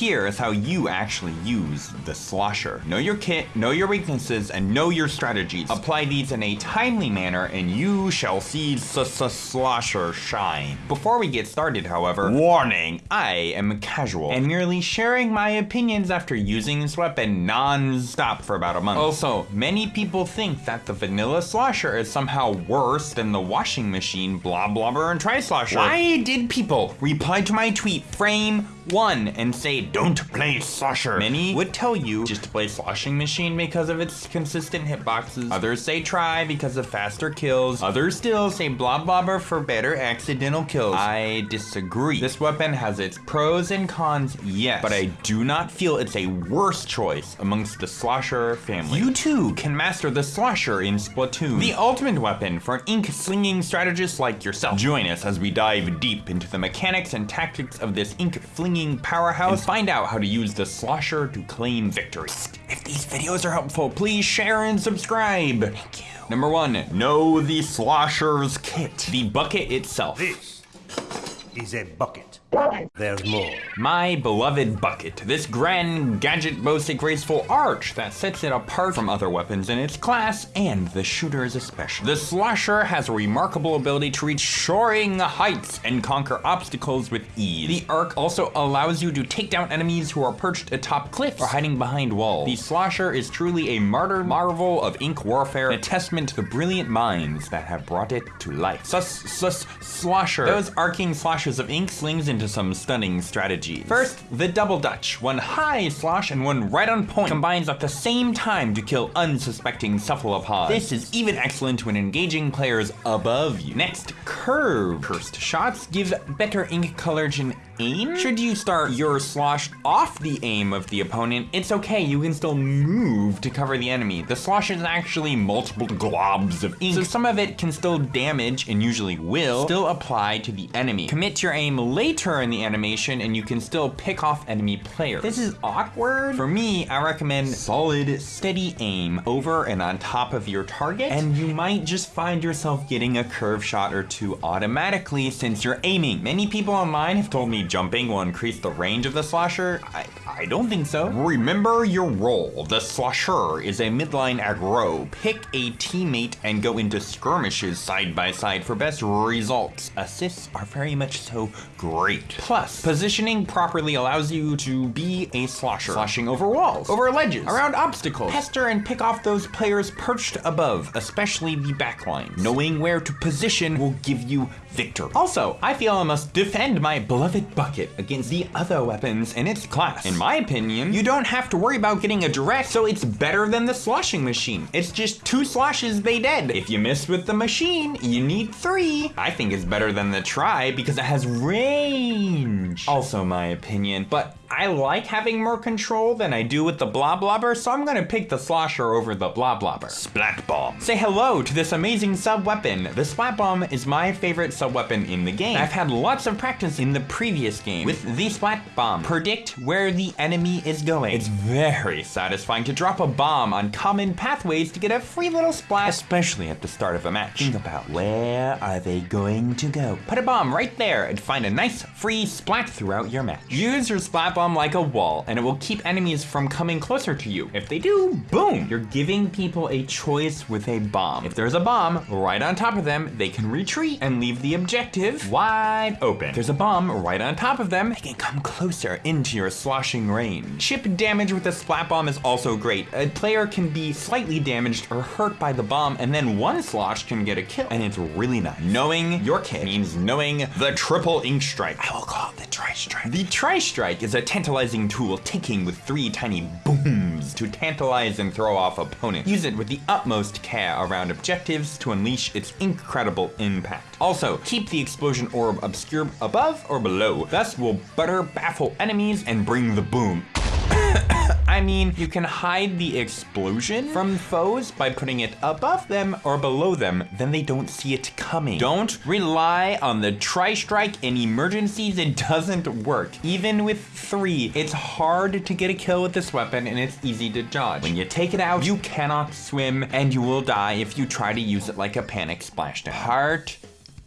here is how you actually use the slosher. Know your kit, know your weaknesses, and know your strategies. Apply these in a timely manner and you shall see slosher shine. Before we get started, however, warning, I am casual and merely sharing my opinions after using this weapon non-stop for about a month. Also, many people think that the vanilla slosher is somehow worse than the washing machine Bloblobber and tri slosher. Why did people reply to my tweet frame one and say don't play slosher? Many would tell you just to play sloshing machine because of its consistent hitboxes. Others say try because of faster kills. Others still say Bloblobber for better accidental kills. I disagree. This weapon has its pros and cons, yes, but I do not feel it's a worse choice amongst the slosher family. You too can master the slosher in Splatoon, the ultimate weapon for an ink slinging strategist like yourself. Join us as we dive deep into the mechanics and tactics of this ink flinging powerhouse and find out how to use the slosher to claim victory. If these videos are helpful, please share and subscribe. Thank you. Number one, know the slosher's kit, the bucket itself. This is a bucket. There's more. My beloved bucket, this grand, gadget boasts a graceful arch that sets it apart from other weapons in its class, and the shooters especially. The slosher has a remarkable ability to reach soaring heights and conquer obstacles with ease. The arc also allows you to take down enemies who are perched atop cliffs or hiding behind walls. The slosher is truly a martyr marvel of ink warfare, a testament to the brilliant minds that have brought it to life. Sus, sus. Those arcing slashes of ink slings into some stunning strategies. First, the double dutch. One high slosh and one right on point combines at the same time to kill unsuspecting cephalopods. This is even excellent when engaging players above you. Next, curve. Cursed shots give better ink colouring aim? Should you start your slosh off the aim of the opponent, it's okay, you can still move to cover the enemy. The slosh is actually multiple globs of ink, so some of it can still damage, and usually will, still apply to the enemy. Commit your aim later in the animation, and you can still pick off enemy players. This is awkward. For me, I recommend solid, steady aim over and on top of your target, and you might just find yourself getting a curve shot or two automatically since you're aiming. Many people online have told me jumping will increase the range of the slasher. I, I don't think so. Remember your role. The slosher is a midline aggro. Pick a teammate and go into skirmishes side by side for best results. Assists are very much so great. Plus, positioning properly allows you to be a slosher. Sloshing over walls, over ledges, around obstacles. Pester and pick off those players perched above, especially the backline. Knowing where to position will give you victory. Also, I feel I must defend my beloved bucket against the other weapons in its class. In my opinion, you don't have to worry about getting a direct, so it's better than the sloshing machine. It's just two sloshes they dead. If you miss with the machine, you need three. I think it's better than the try because it has range. Also my opinion, but I like having more control than I do with the Bloblobber, so I'm gonna pick the slosher over the Bloblobber. Splat bomb. Say hello to this amazing sub weapon. The splat bomb is my favorite sub weapon in the game. I've had lots of practice in the previous game with the splat bomb. Predict where the enemy is going. It's very satisfying to drop a bomb on common pathways to get a free little splat, especially at the start of a match. Think about where are they going to go? Put a bomb right there and find a nice free splat throughout your match. Use your splat bomb like a wall and it will keep enemies from coming closer to you. If they do, boom! You're giving people a choice with a bomb. If there's a bomb right on top of them, they can retreat and leave the objective wide open. If there's a bomb right on top of them, they can come closer into your sloshing range. Chip damage with a splat bomb is also great. A player can be slightly damaged or hurt by the bomb and then one slosh can get a kill and it's really nice. Knowing your kit means knowing the triple ink strike. I will call it the tri-strike. The tri-strike is a tantalizing tool ticking with three tiny booms to tantalize and throw off opponents. Use it with the utmost care around objectives to unleash its incredible impact. Also, keep the explosion orb obscure above or below. Thus will better baffle enemies and bring the boom. I mean, you can hide the explosion from foes by putting it above them or below them, then they don't see it coming. Don't rely on the tri-strike in emergencies, it doesn't work. Even with three, it's hard to get a kill with this weapon and it's easy to dodge. When you take it out, you cannot swim and you will die if you try to use it like a panic splashdown. Heart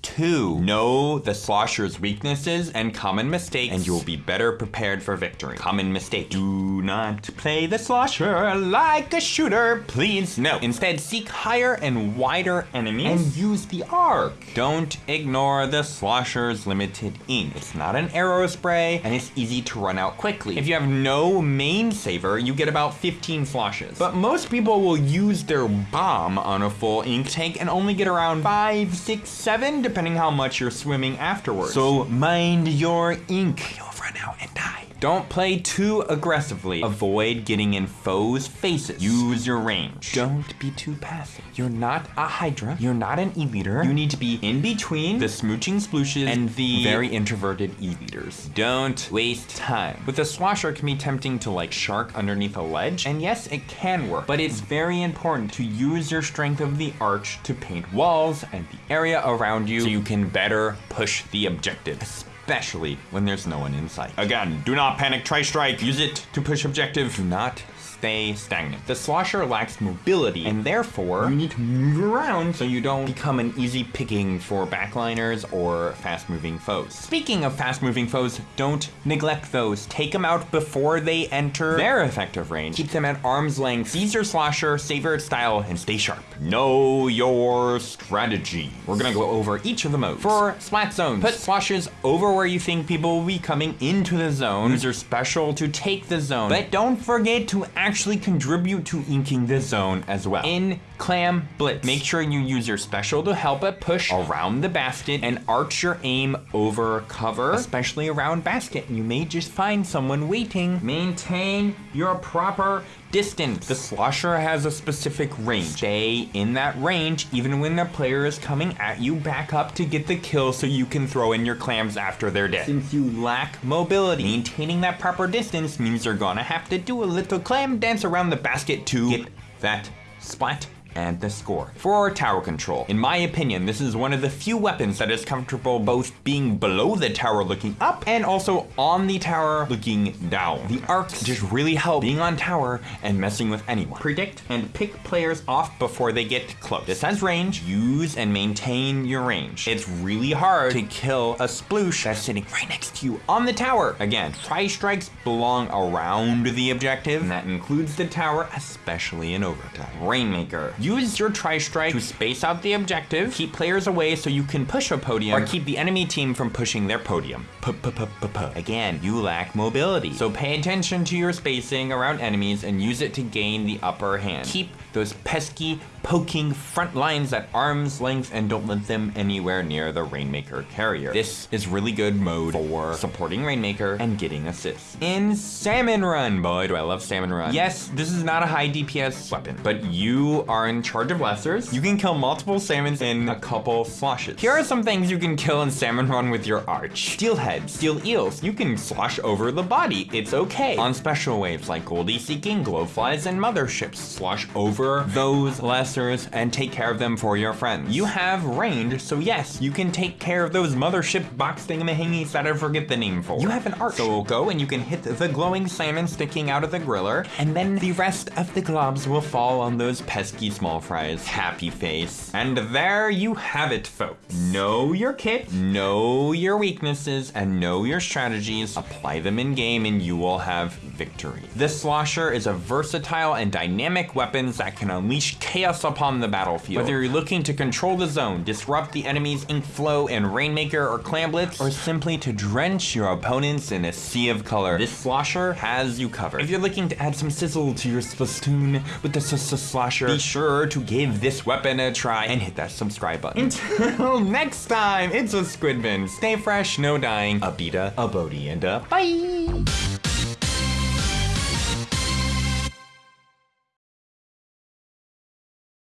two. Know the Slosher's weaknesses and common mistakes, and you'll be better prepared for victory. Common mistake. Do not play the Slosher like a shooter, please. No. Instead, seek higher and wider enemies and use the arc. Don't ignore the Slosher's limited ink. It's not an arrow spray, and it's easy to run out quickly. If you have no main saver, you get about 15 sloshes. But most people will use their bomb on a full ink tank and only get around 5, 6, 7, depending how much you're swimming afterwards. So mind your ink. Run out and die. Don't play too aggressively. Avoid getting in foes' faces. Use your range. Don't be too passive. You're not a Hydra. You're not an E-liter. You need to be in between the smooching splooshes and the very introverted E-liters. Don't waste time. With a slosher, it can be tempting to like shark underneath a ledge. And yes, it can work, but it's very important to use your strength of the arch to paint walls and the area around you so you can better push the objective especially when there's no one in sight. Again, do not panic, tri-strike. Use it to push objective. Do not stay stagnant. The slosher lacks mobility, and therefore you need to move around so you don't become an easy picking for backliners or fast-moving foes. Speaking of fast-moving foes, don't neglect those. Take them out before they enter their effective range. Keep them at arm's length. Seize your slosher, savor its style, and stay sharp. Know your strategy. We're gonna go over each of the modes. For splat zones, put sloshes over where you think people will be coming into the zone. Use your special to take the zone, but don't forget to actually actually contribute to inking the zone as well. In Clam Blitz, make sure you use your special to help it push around the basket and arch your aim over cover, especially around basket. You may just find someone waiting. Maintain your proper distance. The slosher has a specific range. Stay in that range even when the player is coming at you back up to get the kill so you can throw in your clams after they're dead. Since you lack mobility, maintaining that proper distance means you're gonna have to do a little clam dance around the basket to get that splat and the score. For our tower control, in my opinion, this is one of the few weapons that is comfortable both being below the tower looking up and also on the tower looking down. The arcs just really help being on tower and messing with anyone. Predict and pick players off before they get close. This has range, use and maintain your range. It's really hard to kill a sploosh that's sitting right next to you on the tower. Again, tri-strikes belong around the objective, and that includes the tower, especially in overtime. Rainmaker. Use your tri-strike to space out the objective, keep players away so you can push a podium, or keep the enemy team from pushing their podium. P -p -p. Again, you lack mobility, so pay attention to your spacing around enemies and use it to gain the upper hand. Keep those pesky poking front lines at arm's length and don't let them anywhere near the Rainmaker carrier. This is really good mode for supporting Rainmaker and getting assists. In Salmon Run, boy do I love Salmon Run. Yes, this is not a high DPS weapon, but you are in charge of lessers. You can kill multiple salmons in a couple sloshes. Here are some things you can kill in Salmon Run with your arch. Steelhead, steel eels, you can slosh over the body, it's okay. On special waves like Goldie Seeking, Glowflies, and Motherships, slosh over those lessers and take care of them for your friends. You have range, so yes, you can take care of those mothership box thingamahingies that I forget the name for. You have an arch, so go and you can hit the glowing salmon sticking out of the griller, and then the rest of the globs will fall on those pesky small fries. Happy face. And there you have it, folks. Know your kit, know your weaknesses, and know your strategies. Apply them in game and you will have victory. The Slosher is a versatile and dynamic weapon that can unleash chaos upon the battlefield. Whether you're looking to control the zone, disrupt the enemy's ink flow and Rainmaker or Clam Blitz, or simply to drench your opponents in a sea of color, this slosher has you covered. If you're looking to add some sizzle to your splostoon with the slosher, be sure to give this weapon a try and hit that subscribe button. Until next time, it's a Squidman. Stay fresh, no dying, a beta, a Bodhi, and a bye!